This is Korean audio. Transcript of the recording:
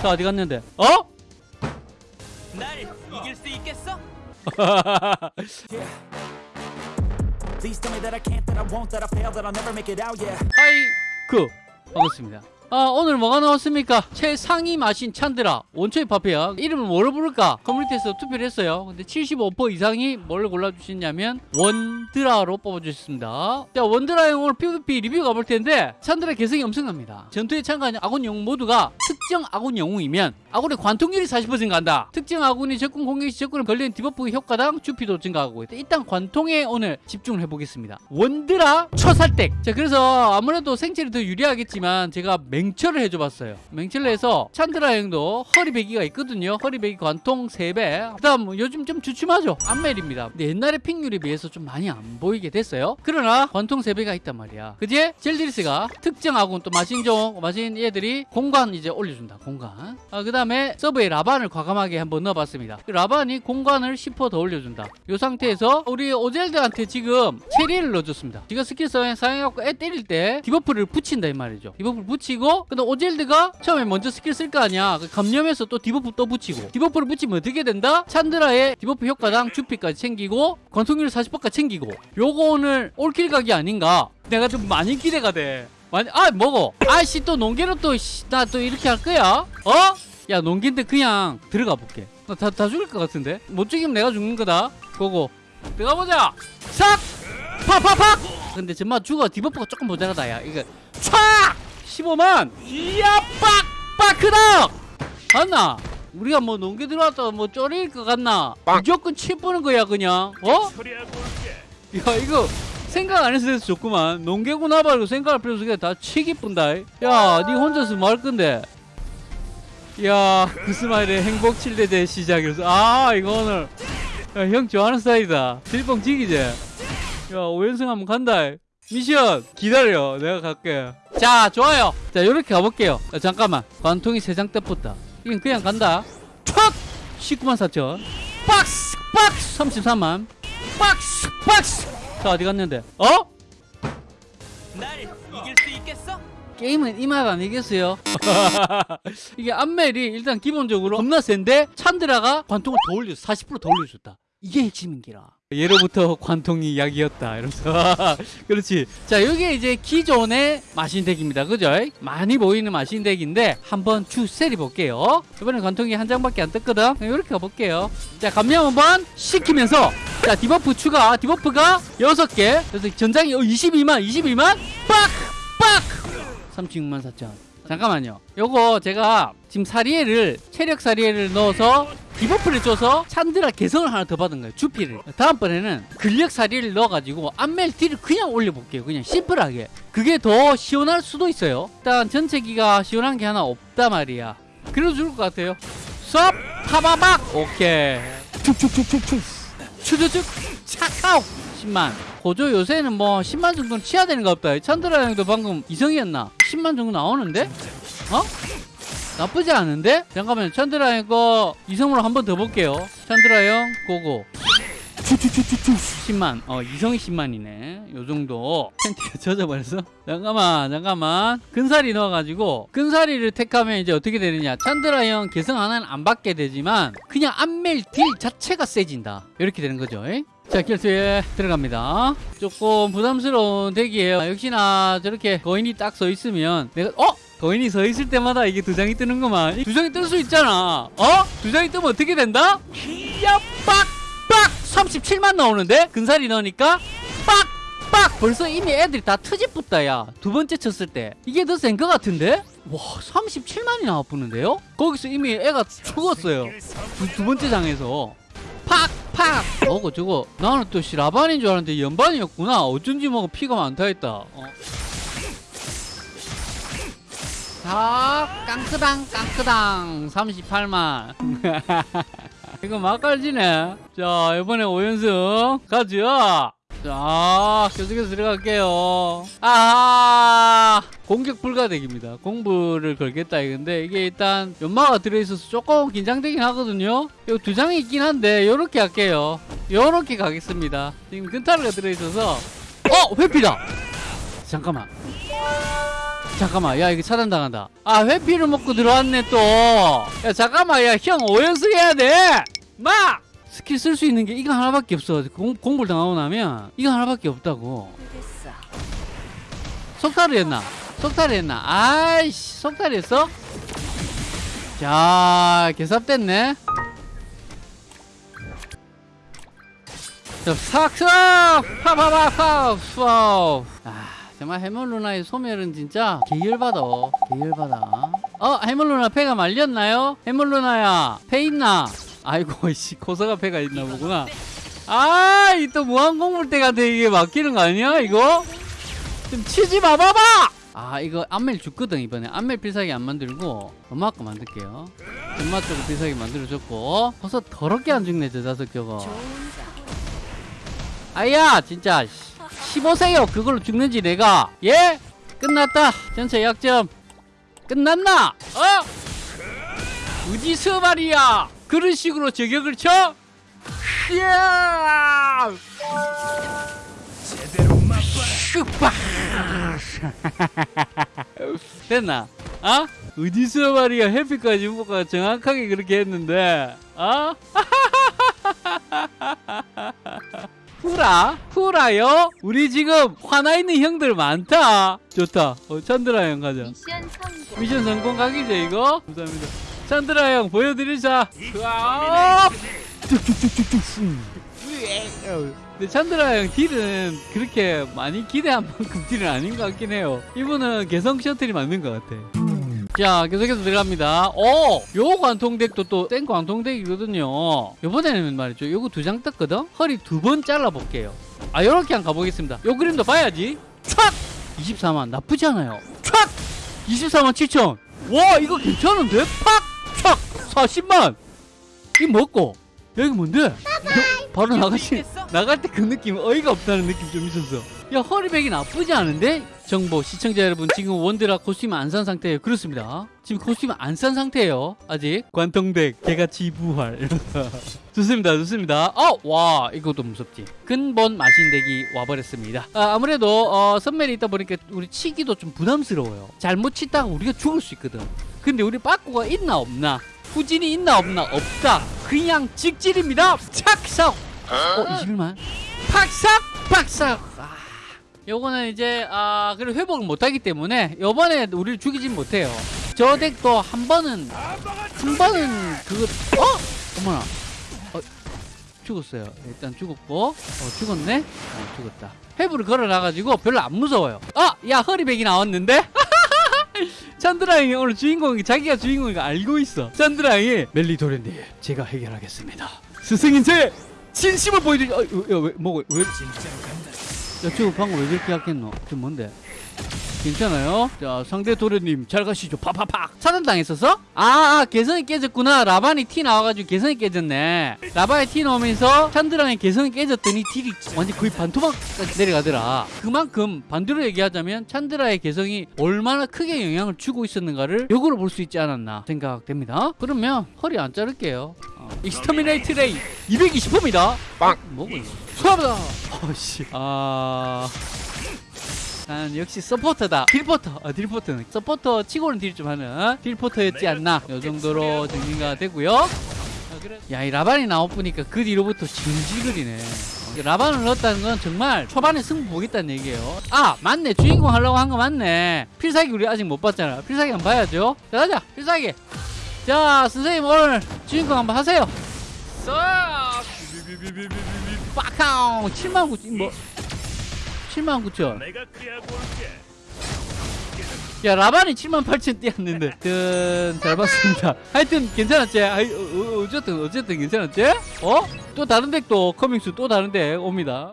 자 어디 갔는데 어? 날 이길 수 있겠어? Please tell me that I can't, that I won't, that I fail, that I'll never make it out, yeah. 하이쿠 반갑습니다 아 오늘 뭐가 나왔습니까? 최상위 마신 찬드라 원초의 파페야 이름을 뭐로 부를까? 커뮤니티에서 투표를 했어요. 근데 75% 이상이 뭘 골라주셨냐면 원드라로 뽑아주셨습니다. 자 원드라용 오늘 PVP 리뷰 가볼 텐데 찬드라 개성이 엄청납니다. 전투에 참가하는 아군 영웅 모두가 특정 아군 영웅이면 아군의 관통률이 40% 증가한다. 특정 아군이 적군 공격시 적군에 걸리는 debuff 효과당 주피도 증가하고 있다. 일단 관통에 오늘 집중을 해보겠습니다. 원드라 초살댁. 자 그래서 아무래도 생체를 더 유리하겠지만 제가 맹철을 해줘봤어요. 맹철을 해서 찬드라 형도 허리배기가 있거든요. 허리배기 관통 3배. 그 다음 요즘 좀 주춤하죠. 안멜입니다. 옛날에 픽률에 비해서 좀 많이 안 보이게 됐어요. 그러나 관통 3배가 있단 말이야. 그제 젤드리스가 특정 아군 또 마신종 마신 얘들이 공간 이제 올려준다 공간. 아, 그 다음에 서브에 라반을 과감하게 한번 넣어봤습니다. 그 라반이 공간을 10%더 올려준다. 이 상태에서 우리 오젤드한테 지금 체리를 넣어줬습니다. 지금 스킬 사용해갖고 애 때릴 때 디버프를 붙인다 이 말이죠. 디버프를 붙이고 근데 오젤드가 처음에 먼저 스킬 쓸 거 아니야. 그 감염해서 또 디버프 또 붙이고. 디버프를 붙이면 어떻게 된다? 찬드라의 디버프 효과당 주피까지 챙기고 관통률 40%까지 챙기고. 요거 오늘 올킬 각이 아닌가? 내가 좀 많이 기대가 돼. 많이 아 먹어. 아씨 또 농계로 또나 또 이렇게 할 거야? 어? 야 농기인데 그냥 들어가 볼게. 나 다 다 죽을 것 같은데? 못 죽이면 내가 죽는 거다. 고고. 들어가 보자. 싹 팍팍팍! 근데 정말 죽어. 디버프가 조금 모자라다 야. 이거 촥 15만. 이야 빡 빡 크다! 맞나? 우리가 뭐 농계 들어왔다가 뭐 쫄일 것 같나? 무조건 치 뿌는 거야 그냥. 어? 야 이거 생각 안 해서 좋구만. 농계고 나발고 생각할 필요 없이 다 치기 뿐다. 야니 혼자서 뭐 할 건데? 야그 스마일의 행복 7대대 시작이라서 아 이거 오늘. 야, 형 좋아하는 스타일이다. 딜뻥 지기지? 야 5연승 한번 간다. 미션 기다려. 내가 갈게 자 좋아요. 자 요렇게 가볼게요. 자, 잠깐만. 관통이 3장 떼붙다 이건 그냥 간다. 촥 19만 4천. 박스 박스 33만. 박스 박스. 자 어디 갔는데? 어? 날 이길 수 있겠어? 게임은 이맛 아니겠어요? 이게 안멜이 일단 기본적으로 겁나 센데 찬드라가 관통을 더 올려줬어 40%더 올려줬다 이게 핵심인기라. 예로부터 관통이 약이었다 이러면서. 그렇지. 자 여기 이제 기존의 마신덱입니다. 그죠? 많이 보이는 마신덱인데 한번 쭉 세리 볼게요. 이번엔 관통이 한 장밖에 안 떴거든? 이렇게 가볼게요. 자 감량 한번 시키면서. 자 debuff 추가. debuff가 6개. 그래서 전장이 22만 22만. 빡 빡! 36만 4천. 잠깐만요. 요거 제가 지금 사리에를 체력 사리에를 넣어서 debuff를 줘서 찬드라 개성을 하나 더 받은 거예요 주피를. 다음번에는 근력 사리를 넣어가지고 안멜 딜을 그냥 올려볼게요 그냥 심플하게. 그게 더 시원할 수도 있어요. 일단 전체기가 시원한 게 하나 없다 말이야. 그래도 좋을 것 같아요. 썹 타바박! 오케이. 축축축축축. 추주축 차카오 10만. 고조 요새는 뭐 10만 정도는 치야 되는 거 없다. 찬드라 형도 방금 이성이었나? 10만 정도 나오는데? 어? 나쁘지 않은데? 잠깐만요. 찬드라 형거 이성으로 한 번 더 볼게요. 찬드라 형 고고. 10만. 어 이성이 10만이네. 요 정도. 팬티가 젖어버렸어? 잠깐만 잠깐만. 근사리 넣어가지고 근사리를 택하면 이제 어떻게 되느냐. 찬드라 형 개성 하나는 안 받게 되지만 그냥 안멜 딜 자체가 세진다. 이렇게 되는 거죠 에? 자 결투에 들어갑니다. 조금 부담스러운 덱이에요. 역시나 저렇게 거인이 딱 서 있으면 내가 어? 거인이 서 있을 때마다 이게 두 장이 뜨는구만. 이두 장이 뜰 수 있잖아. 어? 두 장이 뜨면 어떻게 된다? 이야 빡빡! 37만 나오는데? 근살이 넣으니까 빡빡! 벌써 이미 애들이 다 트집붙다 야두 번째 쳤을 때. 이게 더 센 것 같은데? 와 37만이 나와보는데요? 거기서 이미 애가 죽었어요. 두, 두 번째 장에서. 팍팍! 어거 저거. 나는 또 라반인 줄 알았는데 연반이었구나. 어쩐지 뭐 피가 많다 했다. 어. 자 깡크당 깡크당. 38만. 이거 막갈지네. 자 이번에 5연승 가죠? 자 계속해서 들어갈게요. 아 공격 불가덱입니다. 공부를 걸겠다 이건데. 이게 일단 연마가 들어있어서 조금 긴장되긴 하거든요. 요두 장이 있긴 한데 요렇게 할게요. 요렇게 가겠습니다. 지금 근타르가 들어있어서. 어 회피다! 잠깐만 잠깐만 야 이거 차단당한다. 아 회피를 먹고 들어왔네 또야 잠깐만 야 형 오연승 해야 돼마! 스킬 쓸 수 있는 게 이거 하나밖에 없어. 공, 공불 당하고 나면 이거 하나밖에 없다고. 속탈을 했나? 속탈을 했나? 아이씨 속탈을 했어? 자 개삽됐네. 자 삭삭! 파파파파 푸 아, 정말 해물 누나의 소멸은 진짜 계열받아. 계열받아. 어 해물 누나 패가 말렸나요? 해물 누나야 패 있나? 아이고 씨 고사가 패가 있나 보구나. 아이 또 무한공물대한테 이게 맡기는 거 아니야 이거? 좀 치지 마 봐봐! 아 이거 안멜 죽거든 이번에. 안멜 필살기 안 만들고 엄마 거 만들게요. 엄마 쪽으로 필살기 만들어줬고. 버섯 더럽게 안 죽네 저 자석 저거. 아야 진짜 15세요 그걸로 죽는지 내가 예? 끝났다 전체 약점 끝났나? 어? 어디서 말이야 그런 식으로 저격을 쳐? 이야 슈빠 됐나? 어? 어디서 말이야 해피까지 후보가 정확하게 그렇게 했는데 어? 후라? 후라요? 우리 지금 화나 있는 형들 많다. 좋다. 어, 찬드라 형 가자. 미션 성공. 미션 성공 각이죠 이거? 감사합니다. 찬드라 형 보여드리자. 쭉쭉쭉쭉쭉. 근데 찬드라 형 딜은 그렇게 많이 기대한 만큼 딜은 아닌 것 같긴 해요. 이분은 개성 셔틀이 맞는 것 같아. 자 계속해서 들어갑니다 오! 요 관통덱도 또 센 관통덱이거든요 요번에는 말이죠 요거 두 장 떴거든 허리 두 번 잘라볼게요 아 요렇게 한번 가보겠습니다 요 그림도 봐야지 촥! 24만 나쁘지 않아요 촥! 24만 7천 와 이거 괜찮은데? 팍! 촥! 40만 이 먹고 여기 뭔데? 요- 바로 나가시 나갈 때 그 느낌 어이가 없다는 느낌 좀 있었어 야 허리백이 나쁘지 않은데? 정보 시청자 여러분 지금 원드라 코스튬 안 산 상태예요. 그렇습니다. 지금 코스튬 안 산 상태예요. 아직. 관통덱 개같이 부활. 좋습니다 좋습니다. 어와 이것도 무섭지. 근본 마신덱이 와버렸습니다. 아, 아무래도 어, 선멜이 있다 보니까 우리 치기도 좀 부담스러워요. 잘못 치다가 우리가 죽을 수 있거든. 근데 우리 빠꾸가 있나 없나? 후진이 있나 없나? 없다. 그냥 직질입니다. 착삭 어 21만 팍삭! 팍삭! 아, 요거는 이제 아 그리고 회복을 못하기 때문에 요번에 우리를 죽이진 못해요. 저 덱도 한 번은 한 번은 그거 어? 어머나. 어, 죽었어요. 일단 죽었고. 어 죽었네? 어 죽었다. 회복을 걸어놔가지고 별로 안 무서워요. 아야 허리백이 나왔는데? 찬드라형이 오늘 주인공이 자기가 주인공인 거 알고 있어. 찬드라형이 멜리도렌님 제가 해결하겠습니다. 스승인 제 진심을 보여드리 어, 야 왜 뭐가 왜 야, 저거 방금 왜 저렇게 약했노? 저 뭔데? 괜찮아요? 자, 상대 도련님 잘 가시죠. 파파팍. 차단당했었어? 아, 아, 개성이 깨졌구나. 라반이 티 나와가지고 개성이 깨졌네. 라반이 티 나오면서 찬드랑의 개성이 깨졌더니 딜이 완전 거의 반토막까지 내려가더라. 그만큼 반대로 얘기하자면 찬드라의 개성이 얼마나 크게 영향을 주고 있었는가를 역으로 볼 수 있지 않았나 생각됩니다. 그러면 허리 안 자를게요. 어, exterminate ray 220호입니다. 빵! 뭐고 이거? 수고합니다. 어씨. 아. 난 역시 서포터다. 딜포터. 아, 딜포터는 서포터 치고는 딜 좀 하는 딜포터였지 않나. 요 정도로 정리가 되고요. 아, 그래. 야, 이 라반이 나와보니까 그 뒤로부터 질질거리네. 어, 라반을 넣었다는 건 정말 초반에 승부 보겠다는 얘기예요. 아, 맞네. 주인공 하려고 한 거 맞네. 필살기 우리 아직 못 봤잖아. 필살기 한번 봐야죠. 자, 가자. 필살기. 자, 선생님 오늘 주인공 한번 하세요. 싹! 빠카옹 7만 9천 뭐 7만 9천. 내가 그리하고 올게. 야 라반이 7만 8천 뛰었는데. 하여튼 잘 봤습니다. 하여튼 괜찮았지? 아이, 어, 어, 어쨌든 어쨌든 괜찮았지? 어? 또 다른 덱도 커밍스 또 다른 덱 옵니다